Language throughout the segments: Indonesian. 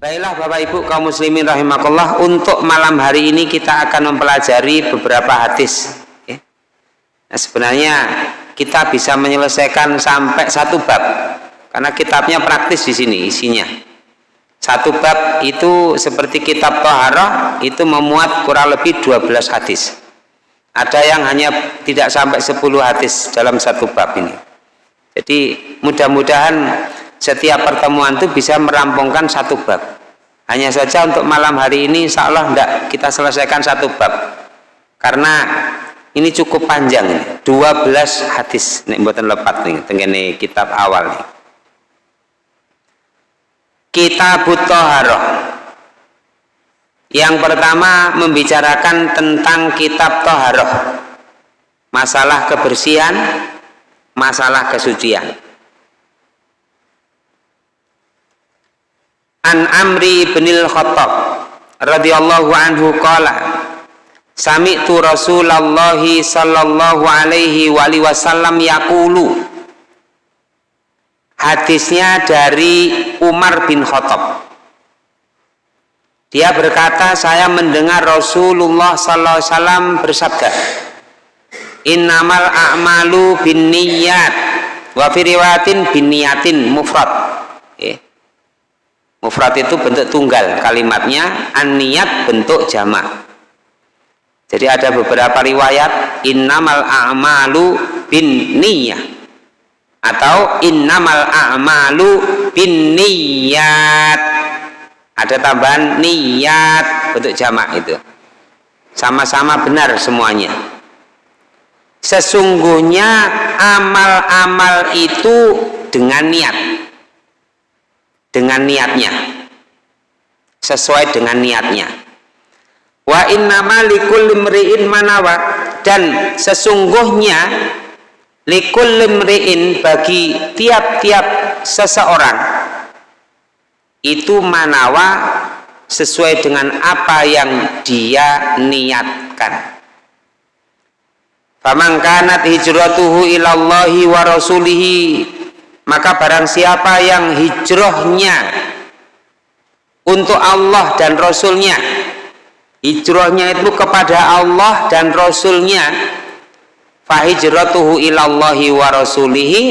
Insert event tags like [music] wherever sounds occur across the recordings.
Baiklah Bapak Ibu kaum muslimin rahimakumullah untuk malam hari ini kita akan mempelajari beberapa hadis ya. Nah sebenarnya kita bisa menyelesaikan sampai satu bab karena kitabnya praktis di sini isinya. Satu bab itu seperti kitab Toharoh itu memuat kurang lebih 12 hadis. Ada yang hanya tidak sampai 10 hadis dalam satu bab ini. Jadi mudah-mudahan setiap pertemuan itu bisa merampungkan satu bab. Hanya saja untuk malam hari ini insya Allah tidak kita selesaikan satu bab. Karena ini cukup panjang ini. 12 hadis. Nih buatan lepat nih tenggene kitab awal nih. Kitab Toharoh yang pertama membicarakan tentang kitab Toharoh masalah kebersihan masalah kesucian An Amri bin Khattab radhiyallahu anhu qala Sami'tu Rasulullah sallallahu alaihi wasallam yaqulu. Hadisnya dari Umar bin Khattab. Dia berkata saya mendengar Rasulullah sallallahu alaihi wasallam bersabda Innamal a'malu bin niyat wa fi riwayatin bin niyatin mufrad Mufrad itu bentuk tunggal kalimatnya, an-niyat bentuk jamak. Jadi ada beberapa riwayat innamal a'malu bin niyah atau innamal a'malu bin niyat. Ada tambahan niat bentuk jamak itu. Sama-sama benar semuanya. Sesungguhnya amal-amal itu dengan niat dengan niatnya. Sesuai dengan niatnya. Wa innama likul limri'in manawa. Dan sesungguhnya likul limri'in bagi tiap-tiap seseorang itu manawa sesuai dengan apa yang dia niatkan. Faman kanat hijratuhu ilallahi wa rasulihi maka barang siapa yang hijrahnya untuk Allah dan Rasulnya hijrahnya itu kepada Allah dan Rasulnya fahijratuhu ilallahi wa rasulihi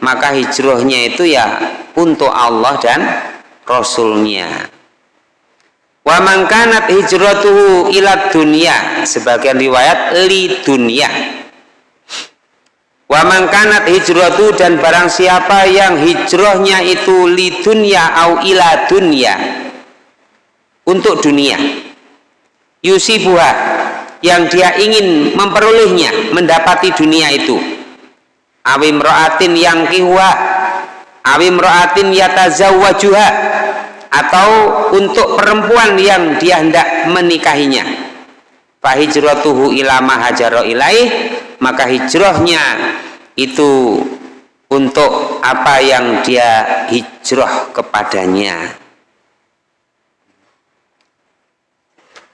maka hijrahnya itu ya untuk Allah dan Rasulnya. Wa mangkanat hijratuhu ila dunia sebagian riwayat li dunia Wa mangkanat hijratu dan barang siapa yang hijrahnya itu li dunya au ila dunya. Untuk dunia. Yusibuha yang dia ingin memperolehnya mendapati dunia itu. Awim ro'atin yang kiwa awim ro'atin yatazawwajuha atau untuk perempuan yang dia hendak menikahinya fahijratuhu ila mahajaro ilaih maka hijrahnya itu untuk apa yang dia hijrah kepadanya.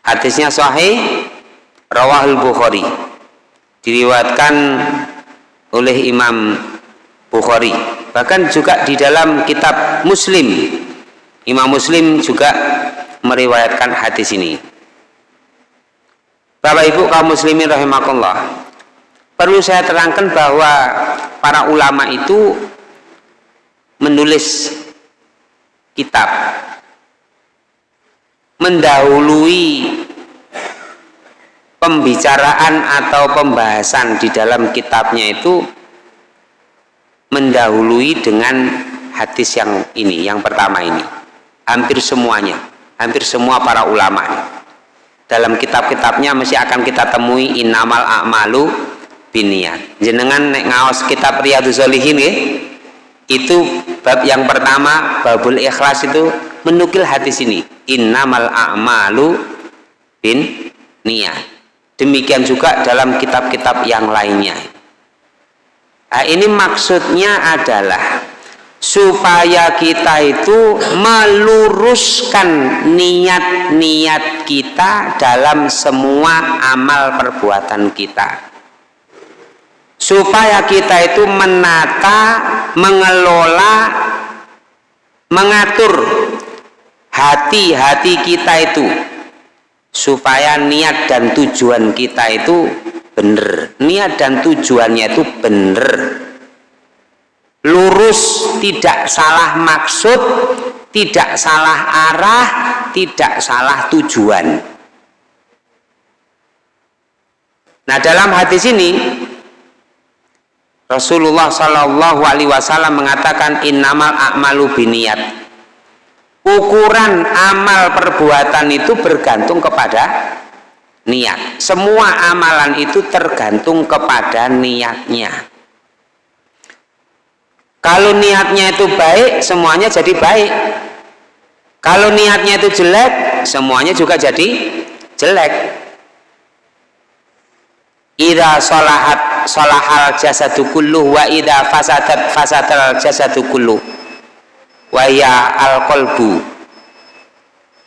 Hadisnya sahih rawahul bukhari. Diriwatkan oleh imam bukhari. Bahkan juga di dalam kitab muslim. Imam muslim juga meriwayatkan hadis ini Bapak ibu kaum muslimin rahimakumullah. Perlu saya terangkan bahwa para ulama itu menulis kitab mendahului pembicaraan atau pembahasan di dalam kitabnya itu mendahului dengan hadis yang ini, yang pertama ini. Hampir semuanya, hampir semua para ulama dalam kitab-kitabnya mesti akan kita temui innamal a'malu biniat jenengan nek ngaos kitab Riyadhus Shalihin ya itu bab yang pertama babul ikhlas itu menukil hadis ini innamal a'malu bin niat demikian juga dalam kitab-kitab yang lainnya. Nah, ini maksudnya adalah supaya kita itu meluruskan niat-niat kita dalam semua amal perbuatan kita. Supaya kita itu menata, mengelola, mengatur hati-hati kita itu. Supaya niat dan tujuan kita itu benar niat dan tujuannya itu benar lurus tidak salah maksud tidak salah arah tidak salah tujuan nah dalam hadis ini Rasulullah Shallallahu Alaihi Wasallam mengatakan innamal a'malu biniat. Ukuran amal perbuatan itu bergantung kepada niat. Semua amalan itu tergantung kepada niatnya. Kalau niatnya itu baik, semuanya jadi baik. Kalau niatnya itu jelek, semuanya juga jadi jelek. Ida solahat solahal kullu wa ida fasadat fasadal jasadu kullu wa ya al kolbu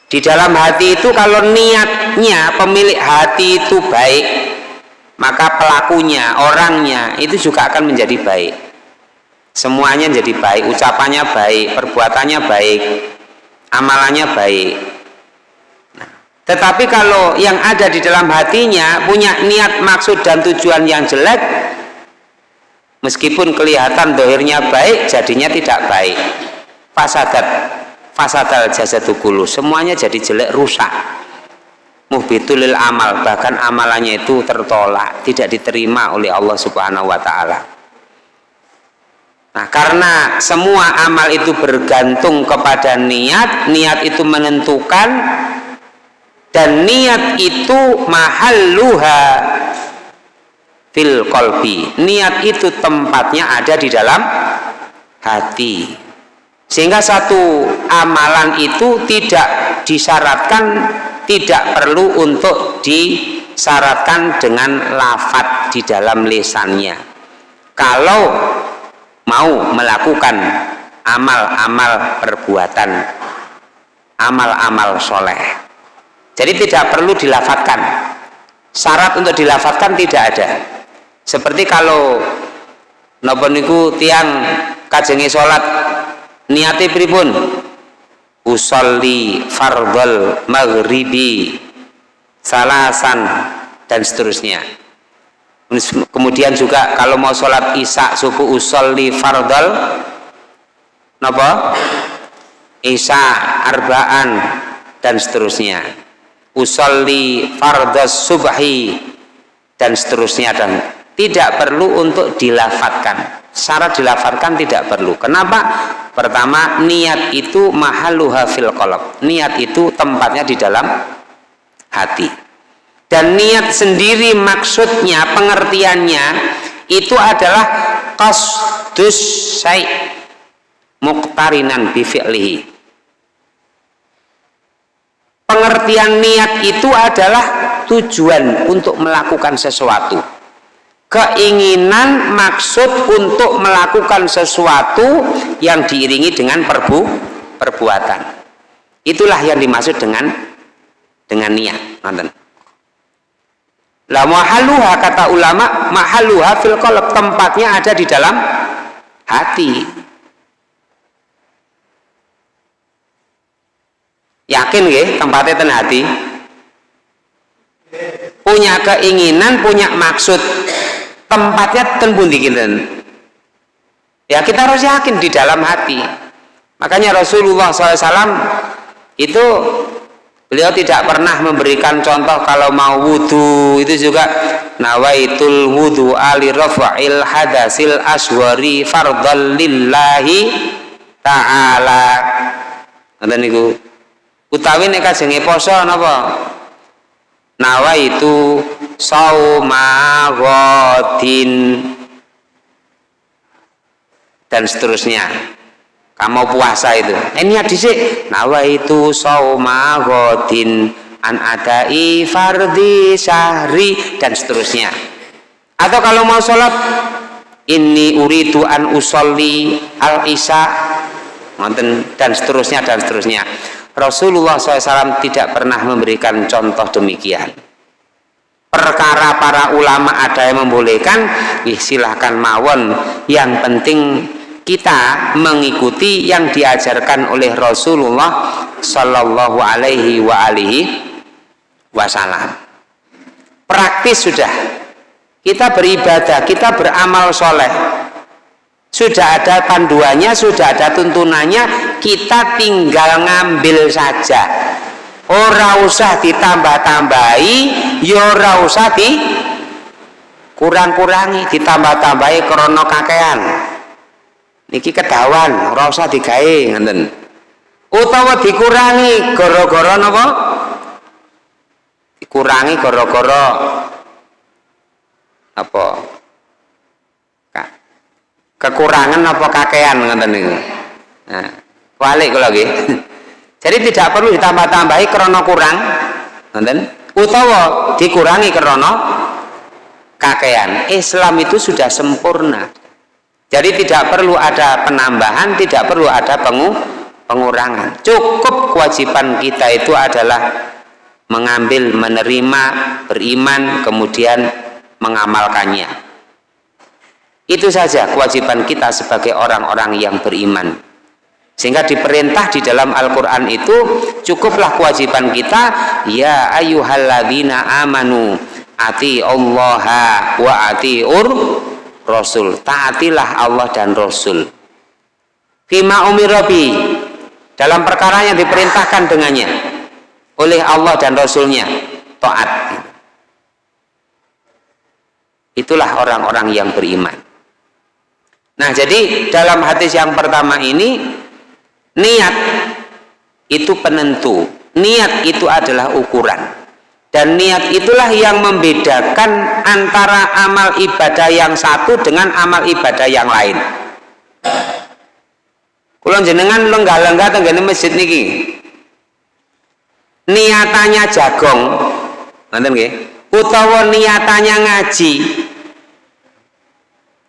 di dalam hati itu kalau niatnya pemilik hati itu baik maka pelakunya orangnya itu juga akan menjadi baik semuanya jadi baik ucapannya baik perbuatannya baik amalannya baik tetapi kalau yang ada di dalam hatinya punya niat, maksud, dan tujuan yang jelek, meskipun kelihatan dohirnya baik, jadinya tidak baik. Fasadat, fasadal jasadukulu, semuanya jadi jelek, rusak. Muhbitulil amal, bahkan amalannya itu tertolak, tidak diterima oleh Allah Subhanahu wa Ta'ala. Nah, karena semua amal itu bergantung kepada niat, niat itu menentukan dan niat itu mahalluha fil kolbi niat itu tempatnya ada di dalam hati. Sehingga satu amalan itu tidak disyaratkan tidak perlu untuk disyaratkan dengan lafat di dalam lisannya. Kalau mau melakukan amal-amal perbuatan amal-amal soleh jadi tidak perlu dilafatkan. Syarat untuk dilafatkan tidak ada. Seperti kalau niku tiang kajengi salat niati pripun? Usolli fardhal maghribi salasan dan seterusnya. Kemudian juga kalau mau sholat isya subuh usolli fardhal napa? Isya arbaan dan seterusnya. Usolli fardas subhi dan seterusnya. Dan tidak perlu untuk dilafatkan syarat dilafatkan tidak perlu. Kenapa? Pertama niat itu mahaluha fil niat itu tempatnya di dalam hati dan niat sendiri maksudnya pengertiannya itu adalah qasdus syai' muqtarinan bi fi'lihi. Pengertian niat itu adalah tujuan untuk melakukan sesuatu. Keinginan maksud untuk melakukan sesuatu yang diiringi dengan perbu perbuatan. Itulah yang dimaksud dengan dengan niat nonton lah mahaluha kata ulama mahaluha fil qalb tempatnya ada di dalam hati. Yakin nggih tempatnya ten hati? Punya keinginan punya maksud. Tempatnya ten pundi ya kita harus yakin di dalam hati. Makanya Rasulullah SAW itu beliau tidak pernah memberikan contoh kalau mau wudhu itu juga nawaitul wudhu ali rafa'il hadasil aswari fardal lillahi ta'ala. Nanti niku. Utawi nek kajenge poso napa? Nawa itu saumagodin dan seterusnya kamu puasa itu. Eh, ini sih nawa itu saumagodin an adai fardi syahri dan seterusnya. Atau kalau mau sholat ini uridu an usolli al isya. Dan seterusnya dan seterusnya. Rasulullah SAW tidak pernah memberikan contoh demikian. Perkara para ulama ada yang membolehkan silahkan mawon. Yang penting kita mengikuti yang diajarkan oleh Rasulullah Shallallahu Alaihi wa alihi Wasallam. Praktis sudah. Kita beribadah, kita beramal soleh. Sudah ada panduannya, sudah ada tuntunannya, kita tinggal ngambil saja. Ora usah ditambah-tambahi, ya ora usah di kurang-kurangi, ditambah-tambahi krono kakean niki kedawan ora usah digawe ngenten utawa dikurangi gara-gara napa? Dikurangi gara-gara apa kekurangan apa kakean ngeten niku? Nah balik kula nggih. [laughs] Jadi tidak perlu ditambah-tambahi karena kurang ngenten utawa dikurangi karena kakean Islam itu sudah sempurna jadi tidak perlu ada penambahan, tidak perlu ada pengu pengurangan. Cukup kewajiban kita itu adalah mengambil, menerima, beriman, kemudian mengamalkannya. Itu saja kewajiban kita sebagai orang-orang yang beriman. Sehingga diperintah di dalam Al-Quran itu cukuplah kewajiban kita ya ayuhalladzina amanu ati Allah wa ati ur Rasul. Taatilah Allah dan Rasul. Fima umirabi dalam perkara yang diperintahkan dengannya. Oleh Allah dan Rasulnya. Taat itulah orang-orang yang beriman. Nah jadi dalam hadis yang pertama ini niat itu penentu. Niat itu adalah ukuran dan niat itulah yang membedakan antara amal ibadah yang satu dengan amal ibadah yang lain. Kalau jenengan lenggah-lenggah tenggane masjid niki. Niatannya jagong. Nanti nggih. Utawa niatannya ngaji.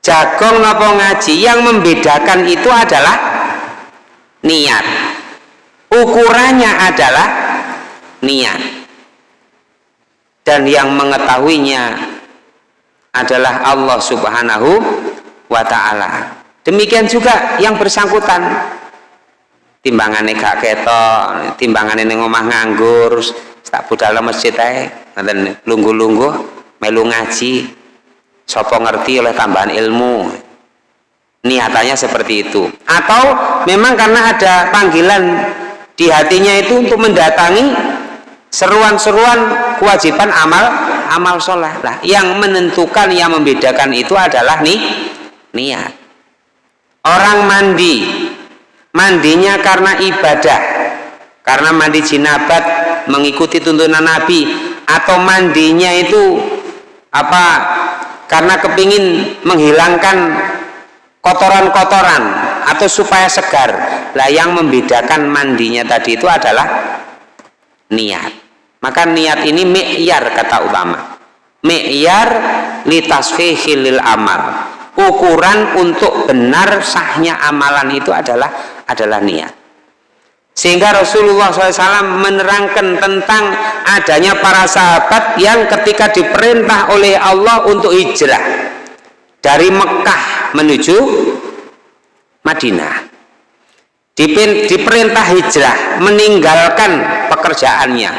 Jagong napa ngaji? Yang membedakan itu adalah niat. Ukurannya adalah niat dan yang mengetahuinya adalah Allah subhanahu wa ta'ala. Demikian juga yang bersangkutan. Timbangannya gak ketok timbangannya ngomah nganggur tak budal masjid lunggu-lunggu melu ngaji. Ngerti oleh tambahan ilmu? Niatannya seperti itu. Atau memang karena ada panggilan di hatinya itu untuk mendatangi seruan-seruan kewajiban amal amal sholat lah yang menentukan yang membedakan itu adalah nih niat. Orang mandi. Mandinya karena ibadah. Karena mandi jinabat mengikuti tuntunan Nabi. Atau mandinya itu apa karena kepingin menghilangkan kotoran-kotoran atau supaya segar. Lah yang membedakan mandinya tadi itu adalah niat. Maka niat ini mi'yar kata ulama. Mi'yar litasfihil amal. Ukuran untuk benar sahnya amalan itu adalah adalah niat. Sehingga Rasulullah SAW menerangkan tentang adanya para sahabat yang ketika diperintah oleh Allah untuk hijrah dari Mekah menuju Madinah diperintah hijrah meninggalkan pekerjaannya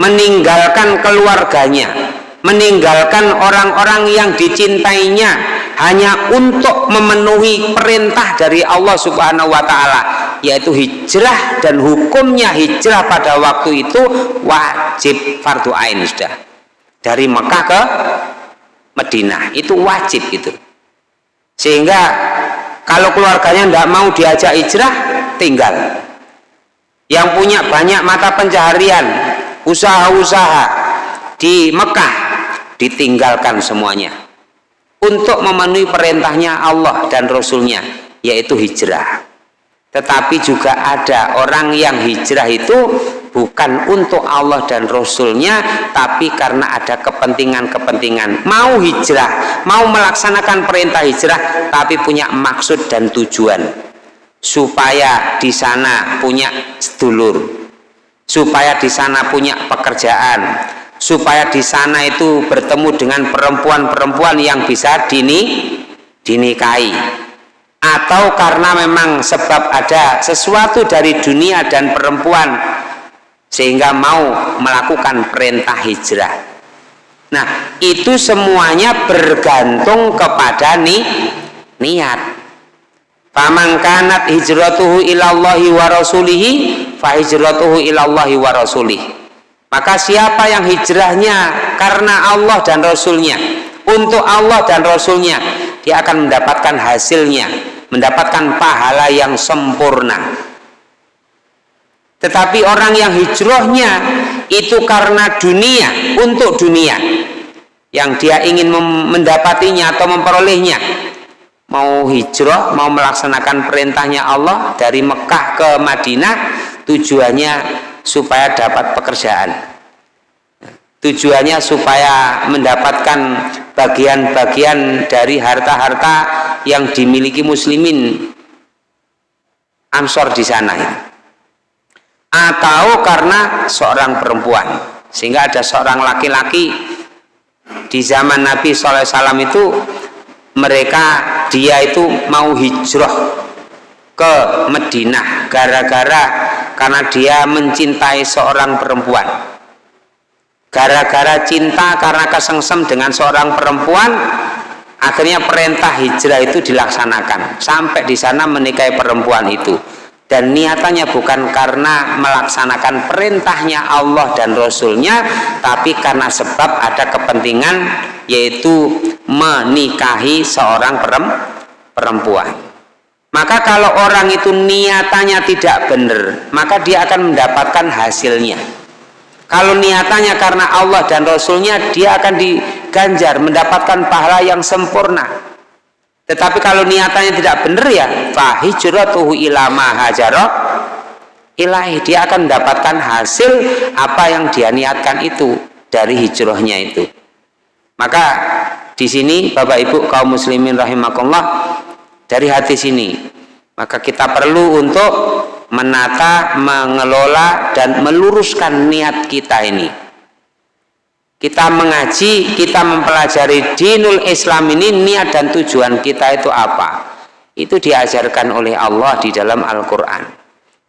meninggalkan keluarganya meninggalkan orang-orang yang dicintainya hanya untuk memenuhi perintah dari Allah subhanahu wa ta'ala yaitu hijrah dan hukumnya hijrah pada waktu itu wajib fardu ain sudah. Dari Mekah ke Madinah itu wajib itu sehingga kalau keluarganya tidak mau diajak hijrah tinggal yang punya banyak mata pencaharian usaha-usaha di Mekah ditinggalkan semuanya untuk memenuhi perintahnya Allah dan Rasulnya yaitu hijrah. Tetapi juga ada orang yang hijrah itu bukan untuk Allah dan Rasulnya tapi karena ada kepentingan-kepentingan. Mau hijrah mau melaksanakan perintah hijrah tapi punya maksud dan tujuan supaya di sana punya sedulur. Supaya di sana punya pekerjaan. Supaya di sana itu bertemu dengan perempuan-perempuan yang bisa dini dinikahi. Atau karena memang sebab ada sesuatu dari dunia dan perempuan sehingga mau melakukan perintah hijrah. Nah itu semuanya bergantung kepada ni, niat faman kanat hijratuhu ilallahi wa rasulihi fa hijratuhu ilallahi wa rasulih maka siapa yang hijrahnya karena Allah dan Rasulnya untuk Allah dan Rasulnya dia akan mendapatkan hasilnya mendapatkan pahala yang sempurna tetapi orang yang hijrahnya itu karena dunia, untuk dunia. Yang dia ingin mendapatinya atau memperolehnya. Mau hijrah, mau melaksanakan perintahnya Allah dari Mekah ke Madinah, tujuannya supaya dapat pekerjaan. Tujuannya supaya mendapatkan bagian-bagian dari harta-harta yang dimiliki muslimin Ansor di sana atau karena seorang perempuan sehingga ada seorang laki-laki di zaman Nabi SAW itu mereka dia itu mau hijrah ke Madinah gara-gara karena dia mencintai seorang perempuan. Gara-gara cinta karena kesengsem dengan seorang perempuan akhirnya perintah hijrah itu dilaksanakan. Sampai di sana menikahi perempuan itu. Dan niatannya bukan karena melaksanakan perintahnya Allah dan Rasulnya tapi karena sebab ada kepentingan yaitu menikahi seorang perempuan. Maka kalau orang itu niatannya tidak benar maka dia akan mendapatkan hasilnya. Kalau niatannya karena Allah dan Rasulnya dia akan diganjar mendapatkan pahala yang sempurna. Tetapi kalau niatannya tidak benar ya fahijratuhu ila ma hajara ilahi dia akan mendapatkan hasil apa yang dia niatkan itu dari hijrahnya itu. Maka di sini Bapak Ibu kaum muslimin rahimakumullah dari hati sini maka kita perlu untuk menata, mengelola dan meluruskan niat kita ini kita mengaji, kita mempelajari dinul Islam ini niat dan tujuan kita itu apa? Itu diajarkan oleh Allah di dalam Al-Quran.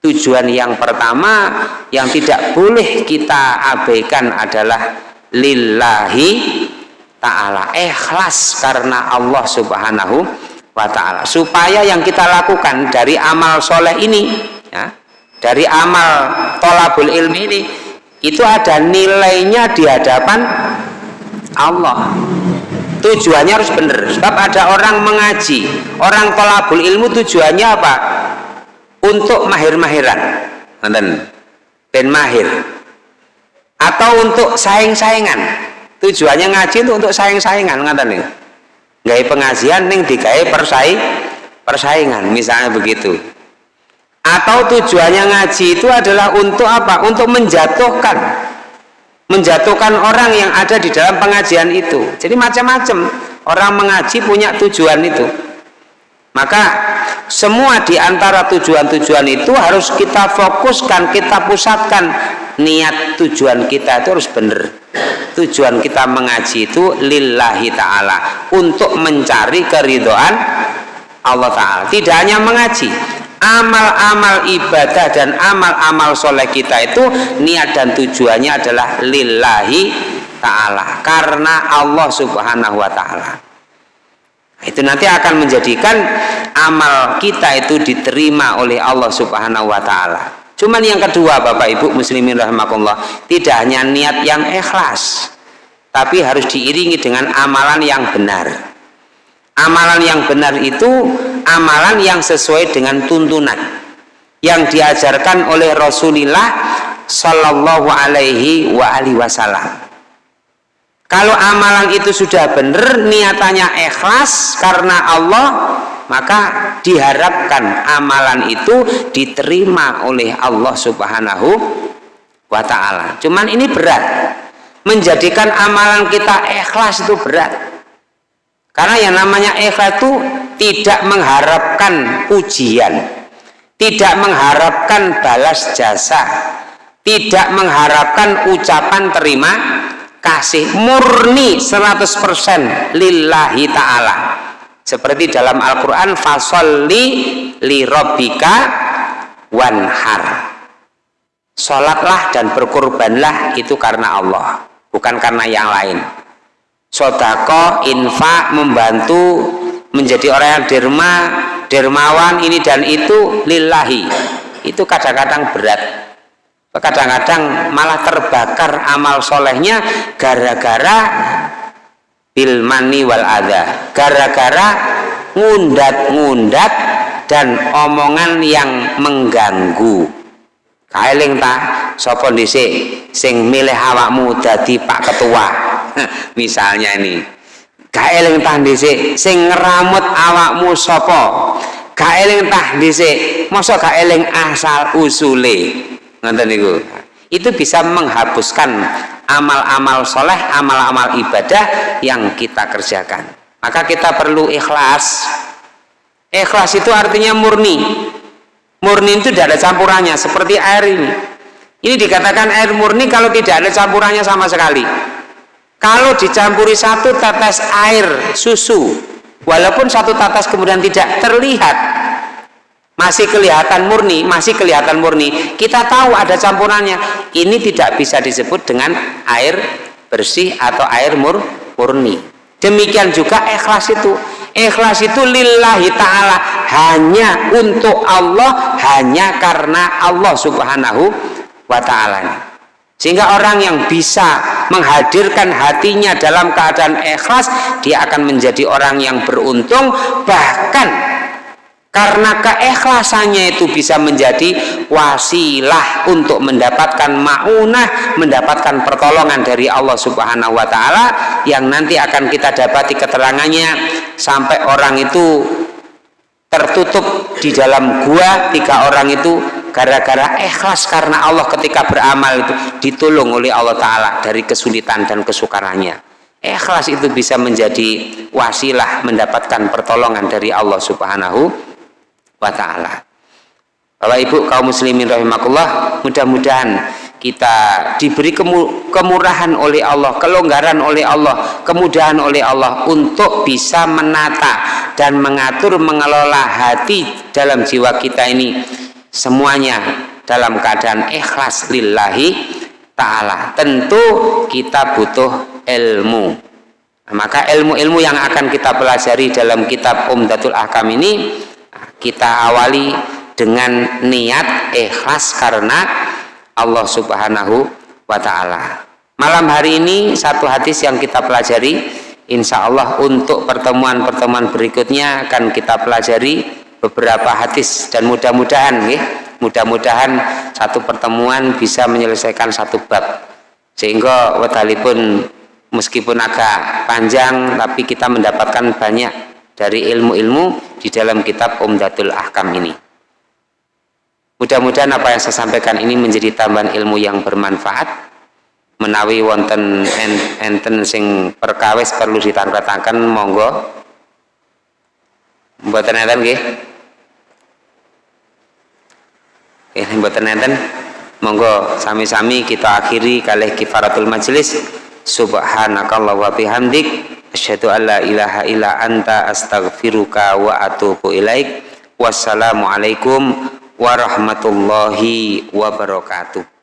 Tujuan yang pertama yang tidak boleh kita abaikan adalah lillahi ta'ala. Ikhlas karena Allah subhanahu wa ta'ala. Supaya yang kita lakukan dari amal soleh ini, ya, dari amal tolabul ilmi ini, itu ada nilainya di hadapan Allah. Tujuannya harus benar. Sebab ada orang mengaji orang tolabul ilmu tujuannya apa? Untuk mahir-mahiran. Ben mahir. Atau untuk saing-saingan tujuannya ngaji itu untuk saing-saingan nih gaya pengajian nih digawe persaing persaingan misalnya begitu. Atau tujuannya ngaji itu adalah untuk apa? Untuk menjatuhkan menjatuhkan orang yang ada di dalam pengajian itu. Jadi macam-macam. Orang mengaji punya tujuan itu. Maka semua di antara tujuan-tujuan itu harus kita fokuskan kita pusatkan. Niat tujuan kita itu harus benar tujuan kita mengaji itu lillahi ta'ala. Untuk mencari keridoan Allah Ta'ala. Tidak hanya mengaji. Amal-amal ibadah dan amal-amal soleh kita itu niat dan tujuannya adalah lillahi ta'ala. Karena Allah subhanahu wa ta'ala. Itu nanti akan menjadikan amal kita itu diterima oleh Allah subhanahu wa ta'ala cuman yang kedua bapak ibu muslimin rahmatullah tidak hanya niat yang ikhlas tapi harus diiringi dengan amalan yang benar amalan yang benar itu amalan yang sesuai dengan tuntunan yang diajarkan oleh Rasulullah Sallallahu Alaihi wa Wasallam. Kalau amalan itu sudah benar, niatannya ikhlas karena Allah, maka diharapkan amalan itu diterima oleh Allah Subhanahu wa Ta'ala. Cuman ini berat, menjadikan amalan kita ikhlas itu berat. Karena yang namanya ikhlas itu tidak mengharapkan pujian, tidak mengharapkan balas jasa, tidak mengharapkan ucapan terima kasih. Murni 100% lillahi ta'ala seperti dalam Al-Quran fasolli li robbika wanhar. Sholatlah dan berkorbanlah itu karena Allah bukan karena yang lain. Sodako, infak, membantu menjadi orang yang derma dermawan ini dan itu lillahi. Itu kadang-kadang berat. Kadang-kadang malah terbakar amal solehnya gara-gara bil mani wal adha. Gara-gara ngundat-ngundat dan omongan yang mengganggu. Kaeling ta? Sapa dhisik sing milih awakmu dadi Pak Ketua. [laughs] Misalnya ini. Kaeling ta dhisik sing ngeramut awakmu sapa? Kaeling ta dhisik masa kaeling asal usule? Ngoten niku itu bisa menghapuskan amal-amal soleh, amal-amal ibadah yang kita kerjakan. Maka kita perlu ikhlas. Ikhlas itu artinya murni. Murni itu tidak ada campurannya, seperti air ini. Ini dikatakan air murni kalau tidak ada campurannya sama sekali. Kalau dicampuri satu tetes air susu, walaupun satu tetes kemudian tidak terlihat, masih kelihatan murni, masih kelihatan murni. Kita tahu ada campurannya. Ini tidak bisa disebut dengan air bersih atau air mur murni. Demikian juga ikhlas itu. Ikhlas itu lillahi ta'ala. Hanya untuk Allah, hanya karena Allah subhanahu wa ta'ala. Sehingga orang yang bisa menghadirkan hatinya dalam keadaan ikhlas, dia akan menjadi orang yang beruntung, bahkan karena keikhlasannya itu bisa menjadi wasilah untuk mendapatkan maunah mendapatkan pertolongan dari Allah subhanahu wa ta'ala yang nanti akan kita dapati keterangannya sampai orang itu tertutup di dalam gua tiga orang itu gara-gara ikhlas karena Allah ketika beramal itu ditolong oleh Allah Ta'ala dari kesulitan dan kesukarannya. Ikhlas itu bisa menjadi wasilah mendapatkan pertolongan dari Allah subhanahu wa ta'ala. Bapak Ibu kaum muslimin rahimakumullah mudah-mudahan kita diberi kemurahan oleh Allah, kelonggaran oleh Allah, kemudahan oleh Allah untuk bisa menata dan mengatur mengelola hati dalam jiwa kita ini semuanya dalam keadaan ikhlas lillahi ta'ala. Tentu kita butuh ilmu. Maka ilmu-ilmu yang akan kita pelajari dalam kitab Umdatul Ahkam ini kita awali dengan niat ikhlas karena Allah subhanahu wa ta'ala. Malam hari ini satu hadis yang kita pelajari. Insya Allah untuk pertemuan-pertemuan berikutnya akan kita pelajari beberapa hadis. Dan mudah-mudahan ya, mudah-mudahan satu pertemuan bisa menyelesaikan satu bab. Sehingga wadhalipun meskipun agak panjang tapi kita mendapatkan banyak dari ilmu-ilmu di dalam kitab Umdatul Ahkam ini. Mudah-mudahan apa yang saya sampaikan ini menjadi tambahan ilmu yang bermanfaat menawi wonten enten sing perkawis perlu ditangkatakan monggo. Enten nggih? Ini mboten enten. Monggo sami-sami kita akhiri kalih kifaratul majelis subhanakallah wa bihamdik asyhadu an la ilaha illa anta astaghfiruka wa atubu ilaik. Wassalamualaikum warahmatullahi wabarakatuh